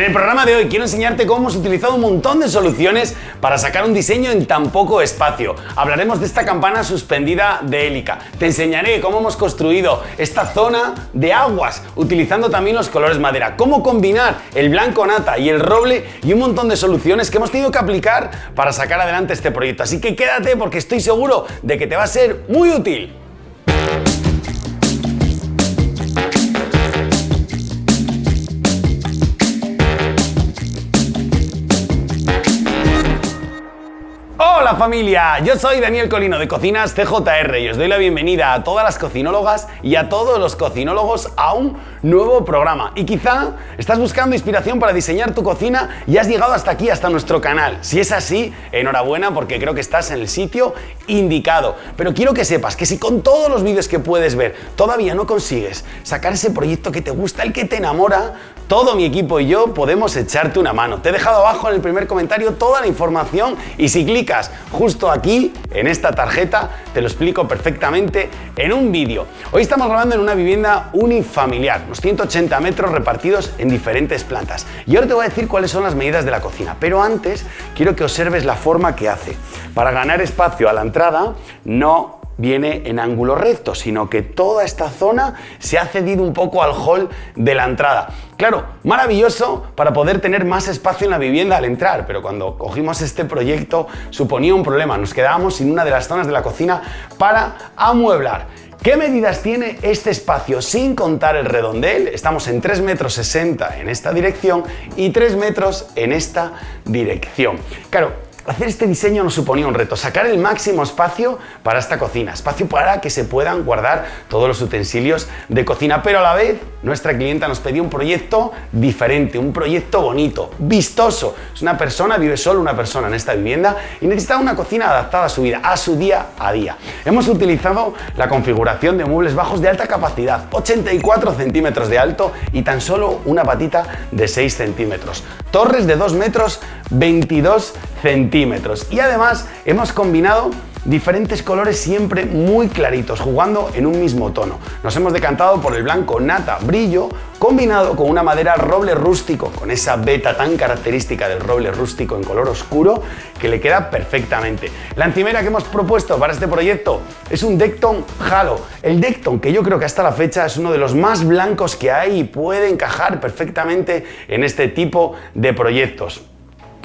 En el programa de hoy quiero enseñarte cómo hemos utilizado un montón de soluciones para sacar un diseño en tan poco espacio. Hablaremos de esta campana suspendida de hélica. Te enseñaré cómo hemos construido esta zona de aguas utilizando también los colores madera. Cómo combinar el blanco nata y el roble y un montón de soluciones que hemos tenido que aplicar para sacar adelante este proyecto. Así que quédate porque estoy seguro de que te va a ser muy útil. Hola familia, yo soy Daniel Colino de Cocinas CJR y os doy la bienvenida a todas las cocinólogas y a todos los cocinólogos a un nuevo programa. Y quizá estás buscando inspiración para diseñar tu cocina y has llegado hasta aquí, hasta nuestro canal. Si es así, enhorabuena porque creo que estás en el sitio indicado. Pero quiero que sepas que si con todos los vídeos que puedes ver todavía no consigues sacar ese proyecto que te gusta, el que te enamora, todo mi equipo y yo podemos echarte una mano. Te he dejado abajo en el primer comentario toda la información y si clicas justo aquí, en esta tarjeta, te lo explico perfectamente en un vídeo. Hoy estamos grabando en una vivienda unifamiliar, unos 180 metros repartidos en diferentes plantas. Y ahora te voy a decir cuáles son las medidas de la cocina, pero antes quiero que observes la forma que hace. Para ganar espacio a la entrada, no viene en ángulo recto, sino que toda esta zona se ha cedido un poco al hall de la entrada. Claro, maravilloso para poder tener más espacio en la vivienda al entrar, pero cuando cogimos este proyecto suponía un problema, nos quedábamos sin una de las zonas de la cocina para amueblar. ¿Qué medidas tiene este espacio sin contar el redondel? Estamos en 3 metros 60 en esta dirección y 3 metros en esta dirección. Claro, Hacer este diseño nos suponía un reto, sacar el máximo espacio para esta cocina, espacio para que se puedan guardar todos los utensilios de cocina, pero a la vez nuestra clienta nos pedía un proyecto diferente, un proyecto bonito, vistoso. Es una persona, vive solo una persona en esta vivienda y necesitaba una cocina adaptada a su vida, a su día a día. Hemos utilizado la configuración de muebles bajos de alta capacidad, 84 centímetros de alto y tan solo una patita de 6 centímetros. Torres de 2 metros 22 centímetros. Y además hemos combinado diferentes colores siempre muy claritos, jugando en un mismo tono. Nos hemos decantado por el blanco nata brillo, combinado con una madera roble rústico, con esa veta tan característica del roble rústico en color oscuro, que le queda perfectamente. La encimera que hemos propuesto para este proyecto es un Decton Halo. El Decton, que yo creo que hasta la fecha es uno de los más blancos que hay y puede encajar perfectamente en este tipo de proyectos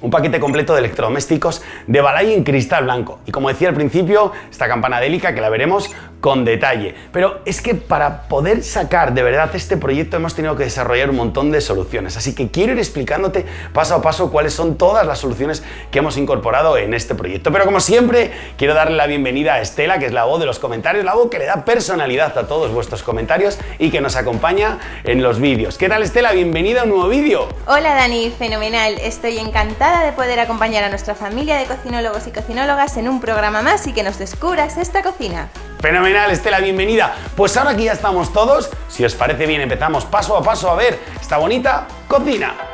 un paquete completo de electrodomésticos de Balay en cristal blanco. Y como decía al principio, esta campana délica que la veremos con detalle. Pero es que para poder sacar de verdad este proyecto hemos tenido que desarrollar un montón de soluciones. Así que quiero ir explicándote paso a paso cuáles son todas las soluciones que hemos incorporado en este proyecto. Pero como siempre, quiero darle la bienvenida a Estela, que es la voz de los comentarios, la voz que le da personalidad a todos vuestros comentarios y que nos acompaña en los vídeos. ¿Qué tal Estela? Bienvenida a un nuevo vídeo. Hola Dani, fenomenal. Estoy encantada de poder acompañar a nuestra familia de cocinólogos y cocinólogas en un programa más y que nos descubras esta cocina. Fenomenal, Estela, bienvenida. Pues ahora que ya estamos todos, si os parece bien empezamos paso a paso a ver esta bonita cocina.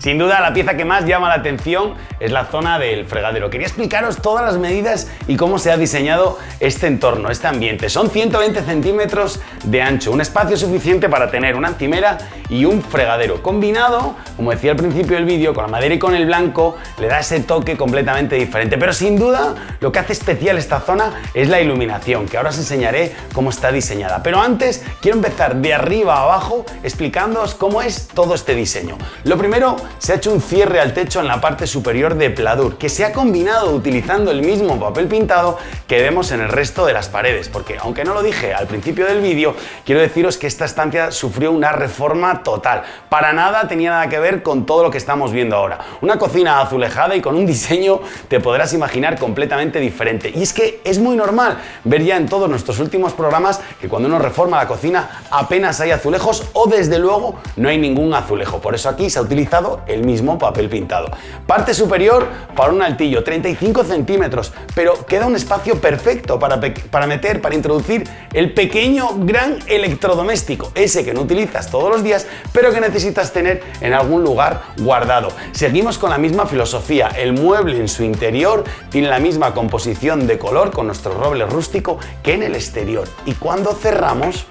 Sin duda, la pieza que más llama la atención es la zona del fregadero. Quería explicaros todas las medidas y cómo se ha diseñado este entorno, este ambiente. Son 120 centímetros de ancho, un espacio suficiente para tener una encimera y un fregadero. Combinado, como decía al principio del vídeo, con la madera y con el blanco, le da ese toque completamente diferente. Pero sin duda, lo que hace especial esta zona es la iluminación, que ahora os enseñaré cómo está diseñada. Pero antes, quiero empezar de arriba a abajo explicándoos cómo es todo este diseño. Lo primero se ha hecho un cierre al techo en la parte superior de pladur, que se ha combinado utilizando el mismo papel pintado que vemos en el resto de las paredes, porque aunque no lo dije al principio del vídeo, quiero deciros que esta estancia sufrió una reforma total. Para nada tenía nada que ver con todo lo que estamos viendo ahora. Una cocina azulejada y con un diseño te podrás imaginar completamente diferente. Y es que es muy normal ver ya en todos nuestros últimos programas que cuando uno reforma la cocina apenas hay azulejos o desde luego no hay ningún azulejo. Por eso aquí se ha utilizado el mismo papel pintado. Parte superior para un altillo, 35 centímetros, pero queda un espacio perfecto para, para meter, para introducir el pequeño gran electrodoméstico, ese que no utilizas todos los días, pero que necesitas tener en algún lugar guardado. Seguimos con la misma filosofía, el mueble en su interior tiene la misma composición de color con nuestro roble rústico que en el exterior. Y cuando cerramos,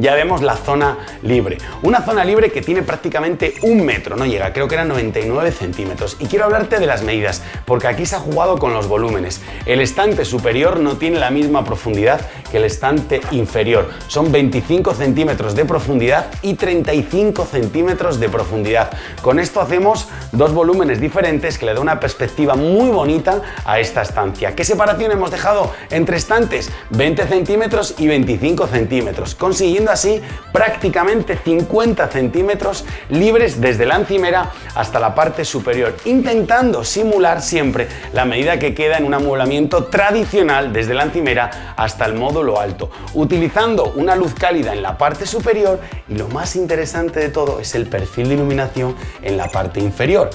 ya vemos la zona libre. Una zona libre que tiene prácticamente un metro, no llega, creo que eran 99 centímetros. Y quiero hablarte de las medidas, porque aquí se ha jugado con los volúmenes. El estante superior no tiene la misma profundidad que el estante inferior. Son 25 centímetros de profundidad y 35 centímetros de profundidad. Con esto hacemos dos volúmenes diferentes que le da una perspectiva muy bonita a esta estancia. ¿Qué separación hemos dejado entre estantes? 20 centímetros y 25 centímetros, consiguiendo así prácticamente 50 centímetros libres desde la encimera hasta la parte superior, intentando simular siempre la medida que queda en un amueblamiento tradicional desde la encimera hasta el módulo alto, utilizando una luz cálida en la parte superior y lo más interesante de todo es el perfil de iluminación en la parte inferior.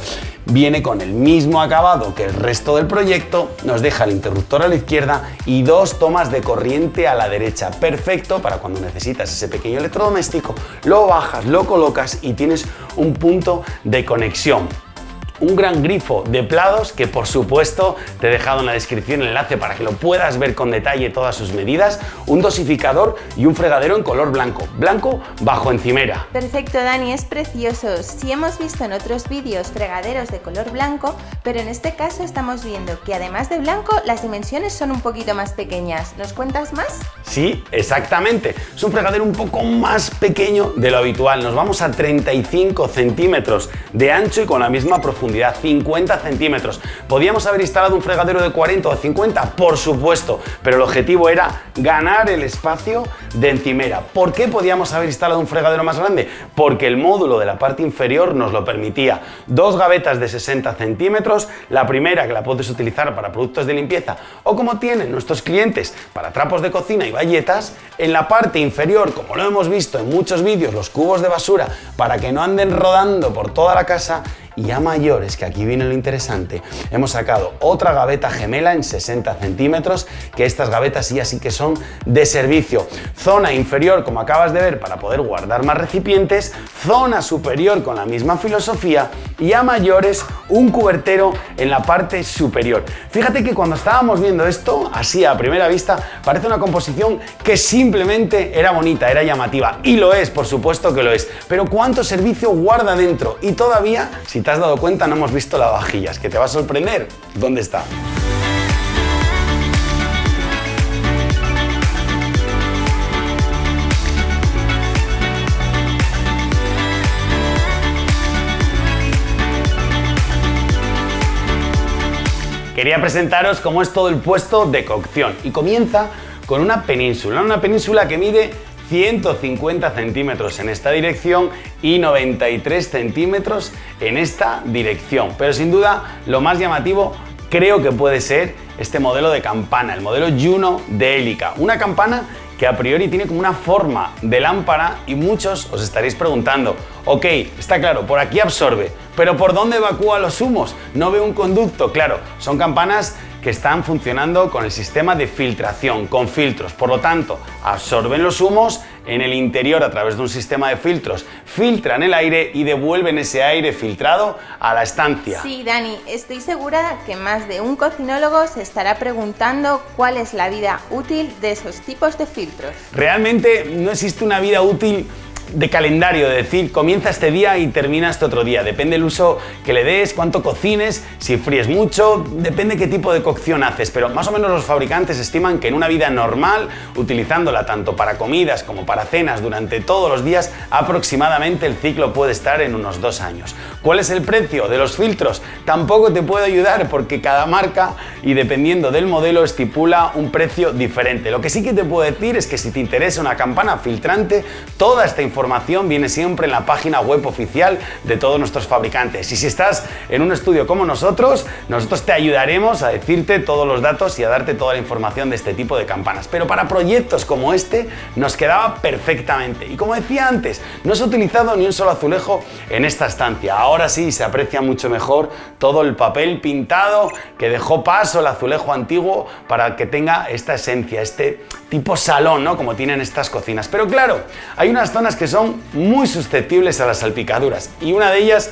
Viene con el mismo acabado que el resto del proyecto, nos deja el interruptor a la izquierda y dos tomas de corriente a la derecha. Perfecto para cuando necesitas ese pequeño electrodoméstico, lo bajas, lo colocas y tienes un punto de conexión un gran grifo de plados que por supuesto te he dejado en la descripción el enlace para que lo puedas ver con detalle todas sus medidas, un dosificador y un fregadero en color blanco, blanco bajo encimera. Perfecto Dani, es precioso. Si hemos visto en otros vídeos fregaderos de color blanco, pero en este caso estamos viendo que además de blanco las dimensiones son un poquito más pequeñas. ¿Nos cuentas más? Sí, exactamente. Es un fregadero un poco más pequeño de lo habitual. Nos vamos a 35 centímetros de ancho y con la misma profundidad 50 centímetros. ¿Podíamos haber instalado un fregadero de 40 o 50? Por supuesto, pero el objetivo era ganar el espacio de encimera. ¿Por qué podíamos haber instalado un fregadero más grande? Porque el módulo de la parte inferior nos lo permitía. Dos gavetas de 60 centímetros, la primera que la puedes utilizar para productos de limpieza o como tienen nuestros clientes para trapos de cocina y bayetas, en la parte inferior, como lo hemos visto en muchos vídeos, los cubos de basura para que no anden rodando por toda la casa y a mayores, que aquí viene lo interesante, hemos sacado otra gaveta gemela en 60 centímetros, que estas gavetas ya sí que son de servicio. Zona inferior, como acabas de ver, para poder guardar más recipientes, zona superior con la misma filosofía y a mayores un cubertero en la parte superior. Fíjate que cuando estábamos viendo esto, así a primera vista, parece una composición que simplemente era bonita, era llamativa y lo es, por supuesto que lo es, pero ¿cuánto servicio guarda dentro? Y todavía, si te has dado cuenta, no hemos visto lavavajillas, que te va a sorprender. ¿Dónde está? Quería presentaros cómo es todo el puesto de cocción y comienza con una península, una península que mide 150 centímetros en esta dirección y 93 centímetros en esta dirección. Pero sin duda lo más llamativo creo que puede ser este modelo de campana, el modelo Juno de Helica. Una campana que a priori tiene como una forma de lámpara y muchos os estaréis preguntando, ok, está claro, por aquí absorbe, pero ¿por dónde evacúa los humos? No veo un conducto, claro, son campanas que están funcionando con el sistema de filtración, con filtros. Por lo tanto, absorben los humos en el interior a través de un sistema de filtros, filtran el aire y devuelven ese aire filtrado a la estancia. Sí, Dani, estoy segura que más de un cocinólogo se estará preguntando cuál es la vida útil de esos tipos de filtros. Realmente no existe una vida útil de calendario, de decir comienza este día y termina este otro día. Depende el uso que le des, cuánto cocines, si fríes mucho, depende qué tipo de cocción haces, pero más o menos los fabricantes estiman que en una vida normal, utilizándola tanto para comidas como para cenas durante todos los días, aproximadamente el ciclo puede estar en unos dos años. ¿Cuál es el precio de los filtros? Tampoco te puedo ayudar porque cada marca y dependiendo del modelo estipula un precio diferente. Lo que sí que te puedo decir es que si te interesa una campana filtrante, toda esta información viene siempre en la página web oficial de todos nuestros fabricantes. Y si estás en un estudio como nosotros, nosotros te ayudaremos a decirte todos los datos y a darte toda la información de este tipo de campanas. Pero para proyectos como este nos quedaba perfectamente. Y como decía antes, no se ha utilizado ni un solo azulejo en esta estancia. Ahora sí se aprecia mucho mejor todo el papel pintado que dejó paso el azulejo antiguo para que tenga esta esencia, este tipo salón, ¿no? Como tienen estas cocinas. Pero claro, hay unas zonas que son muy susceptibles a las salpicaduras y una de ellas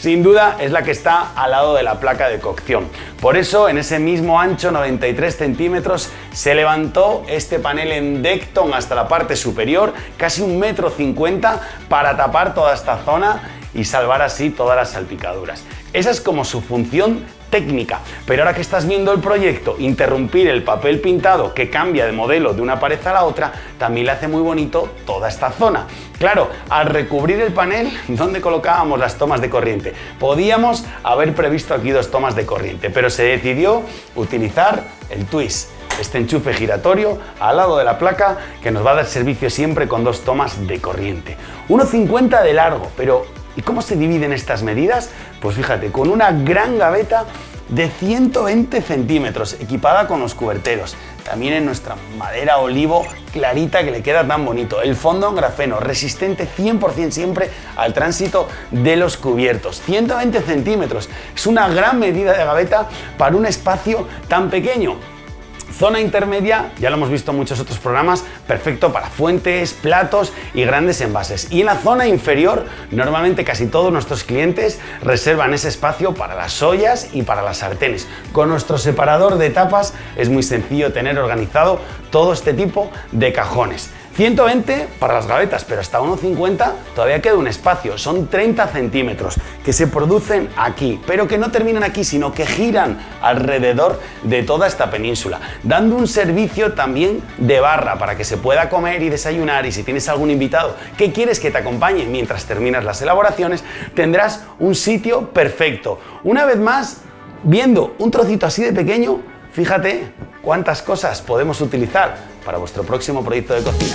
sin duda es la que está al lado de la placa de cocción. Por eso en ese mismo ancho 93 centímetros se levantó este panel en Decton hasta la parte superior, casi un metro cincuenta para tapar toda esta zona y salvar así todas las salpicaduras. Esa es como su función técnica. Pero ahora que estás viendo el proyecto, interrumpir el papel pintado que cambia de modelo de una pared a la otra, también le hace muy bonito toda esta zona. Claro, al recubrir el panel, ¿dónde colocábamos las tomas de corriente? Podíamos haber previsto aquí dos tomas de corriente, pero se decidió utilizar el twist este enchufe giratorio al lado de la placa que nos va a dar servicio siempre con dos tomas de corriente. 1,50 de largo, pero ¿Y cómo se dividen estas medidas? Pues fíjate, con una gran gaveta de 120 centímetros, equipada con los cuberteros. También en nuestra madera olivo clarita que le queda tan bonito. El fondo en grafeno, resistente 100% siempre al tránsito de los cubiertos. 120 centímetros, es una gran medida de gaveta para un espacio tan pequeño. Zona intermedia, ya lo hemos visto en muchos otros programas, perfecto para fuentes, platos y grandes envases. Y en la zona inferior, normalmente casi todos nuestros clientes reservan ese espacio para las ollas y para las sartenes. Con nuestro separador de tapas es muy sencillo tener organizado todo este tipo de cajones. 120 para las gavetas, pero hasta 1,50 todavía queda un espacio. Son 30 centímetros que se producen aquí, pero que no terminan aquí, sino que giran alrededor de toda esta península, dando un servicio también de barra para que se pueda comer y desayunar y si tienes algún invitado que quieres que te acompañe mientras terminas las elaboraciones, tendrás un sitio perfecto. Una vez más, viendo un trocito así de pequeño, fíjate cuántas cosas podemos utilizar para vuestro próximo proyecto de cocina.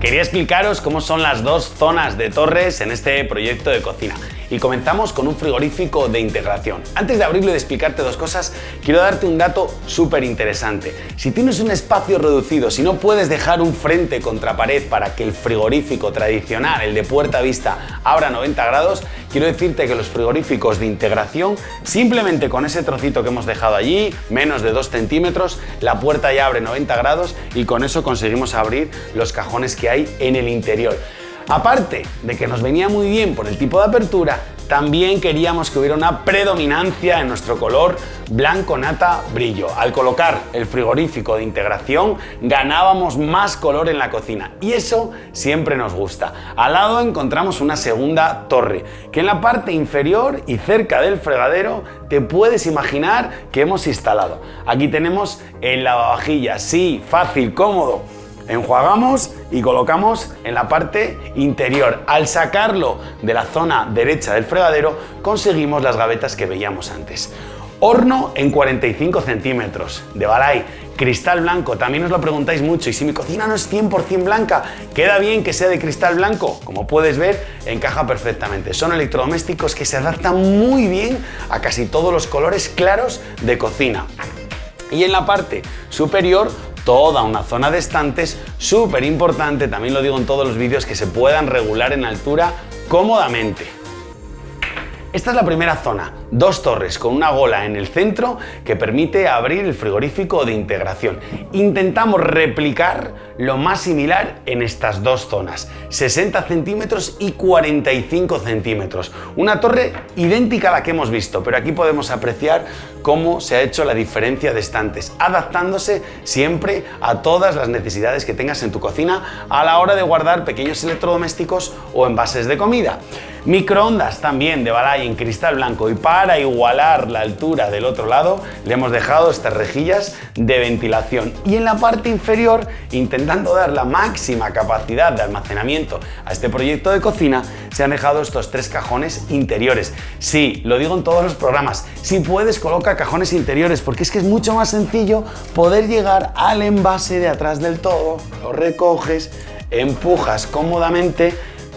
Quería explicaros cómo son las dos zonas de torres en este proyecto de cocina y comenzamos con un frigorífico de integración. Antes de abrirlo y de explicarte dos cosas, quiero darte un dato súper interesante. Si tienes un espacio reducido, si no puedes dejar un frente contra pared para que el frigorífico tradicional, el de puerta vista, abra 90 grados, quiero decirte que los frigoríficos de integración, simplemente con ese trocito que hemos dejado allí, menos de 2 centímetros, la puerta ya abre 90 grados y con eso conseguimos abrir los cajones que hay en el interior. Aparte de que nos venía muy bien por el tipo de apertura, también queríamos que hubiera una predominancia en nuestro color blanco nata brillo. Al colocar el frigorífico de integración ganábamos más color en la cocina y eso siempre nos gusta. Al lado encontramos una segunda torre que en la parte inferior y cerca del fregadero te puedes imaginar que hemos instalado. Aquí tenemos el lavavajillas, sí, fácil, cómodo, enjuagamos y colocamos en la parte interior. Al sacarlo de la zona derecha del fregadero conseguimos las gavetas que veíamos antes. Horno en 45 centímetros de Balay, cristal blanco, también os lo preguntáis mucho y si mi cocina no es 100% blanca, ¿queda bien que sea de cristal blanco? Como puedes ver, encaja perfectamente. Son electrodomésticos que se adaptan muy bien a casi todos los colores claros de cocina. Y en la parte superior toda una zona de estantes súper importante, también lo digo en todos los vídeos, que se puedan regular en altura cómodamente. Esta es la primera zona, dos torres con una gola en el centro que permite abrir el frigorífico de integración. Intentamos replicar lo más similar en estas dos zonas, 60 centímetros y 45 centímetros. Una torre idéntica a la que hemos visto, pero aquí podemos apreciar cómo se ha hecho la diferencia de estantes, adaptándose siempre a todas las necesidades que tengas en tu cocina a la hora de guardar pequeños electrodomésticos o envases de comida. Microondas también de Balay en cristal blanco y para igualar la altura del otro lado le hemos dejado estas rejillas de ventilación y en la parte inferior intentando dar la máxima capacidad de almacenamiento a este proyecto de cocina se han dejado estos tres cajones interiores. Sí, lo digo en todos los programas, si puedes coloca cajones interiores porque es que es mucho más sencillo poder llegar al envase de atrás del todo, lo recoges, empujas cómodamente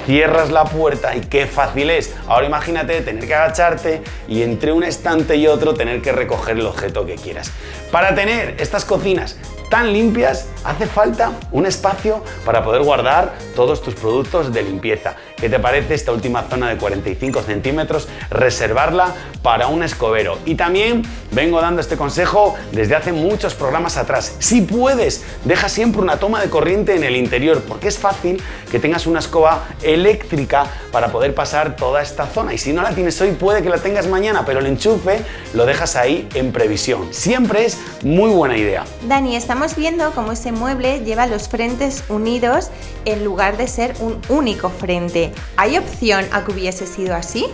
cierras la puerta y qué fácil es. Ahora imagínate tener que agacharte y entre un estante y otro tener que recoger el objeto que quieras. Para tener estas cocinas tan limpias, hace falta un espacio para poder guardar todos tus productos de limpieza. ¿Qué te parece esta última zona de 45 centímetros? Reservarla para un escobero. Y también vengo dando este consejo desde hace muchos programas atrás. Si puedes, deja siempre una toma de corriente en el interior, porque es fácil que tengas una escoba eléctrica para poder pasar toda esta zona. Y si no la tienes hoy, puede que la tengas mañana, pero el enchufe lo dejas ahí en previsión. Siempre es muy buena idea. Dani, estamos viendo cómo ese mueble lleva los frentes unidos en lugar de ser un único frente. ¿Hay opción a que hubiese sido así?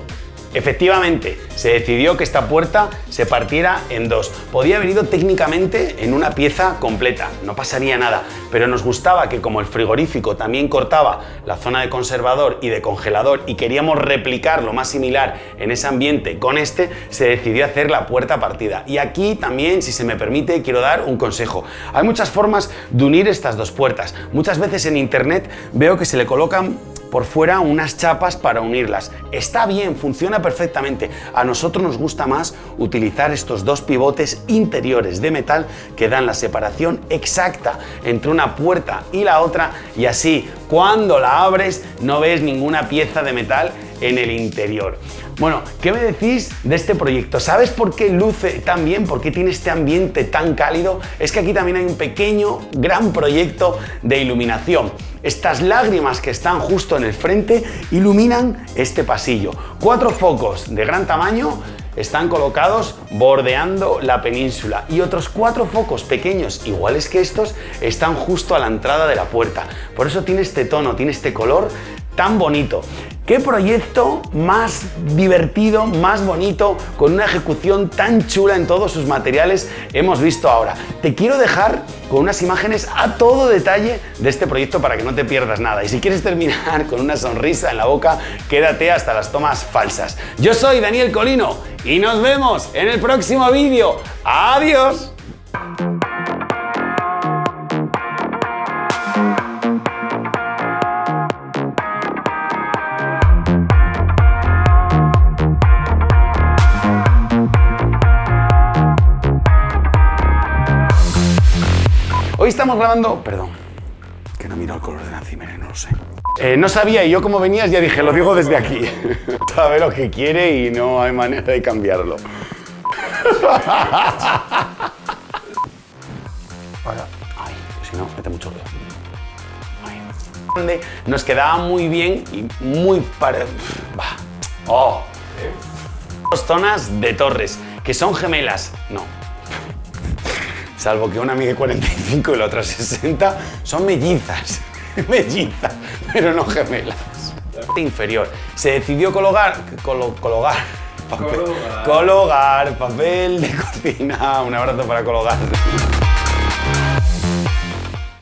Efectivamente, se decidió que esta puerta se partiera en dos. Podía haber ido técnicamente en una pieza completa, no pasaría nada, pero nos gustaba que como el frigorífico también cortaba la zona de conservador y de congelador y queríamos replicar lo más similar en ese ambiente con este, se decidió hacer la puerta partida. Y aquí también, si se me permite, quiero dar un consejo. Hay muchas formas de unir estas dos puertas. Muchas veces en internet veo que se le colocan por fuera unas chapas para unirlas. Está bien, funciona perfectamente. A nosotros nos gusta más utilizar estos dos pivotes interiores de metal que dan la separación exacta entre una puerta y la otra y así cuando la abres no ves ninguna pieza de metal en el interior. Bueno, ¿qué me decís de este proyecto? ¿Sabes por qué luce tan bien? ¿Por qué tiene este ambiente tan cálido? Es que aquí también hay un pequeño, gran proyecto de iluminación. Estas lágrimas que están justo en el frente iluminan este pasillo. Cuatro focos de gran tamaño están colocados bordeando la península y otros cuatro focos pequeños iguales que estos están justo a la entrada de la puerta. Por eso tiene este tono, tiene este color tan bonito. ¿Qué proyecto más divertido, más bonito, con una ejecución tan chula en todos sus materiales hemos visto ahora? Te quiero dejar con unas imágenes a todo detalle de este proyecto para que no te pierdas nada. Y si quieres terminar con una sonrisa en la boca, quédate hasta las tomas falsas. Yo soy Daniel Colino y nos vemos en el próximo vídeo. ¡Adiós! Hoy estamos grabando... Perdón, que no miro el color de la encimera, no lo sé. Eh, no sabía y yo como venías ya dije, lo digo desde aquí. Sabe lo que quiere y no hay manera de cambiarlo. Ahora, ay, si no, mete mucho ruido. Nos quedaba muy bien y muy para... Oh. Dos zonas de torres, que son gemelas. No, salvo que una mide 45 y la otra 60, son mellizas, mellizas, pero no gemelas. Inferior. Se decidió colocar, colo, colocar, papel, colocar. colocar papel de cocina. Un abrazo para colocar.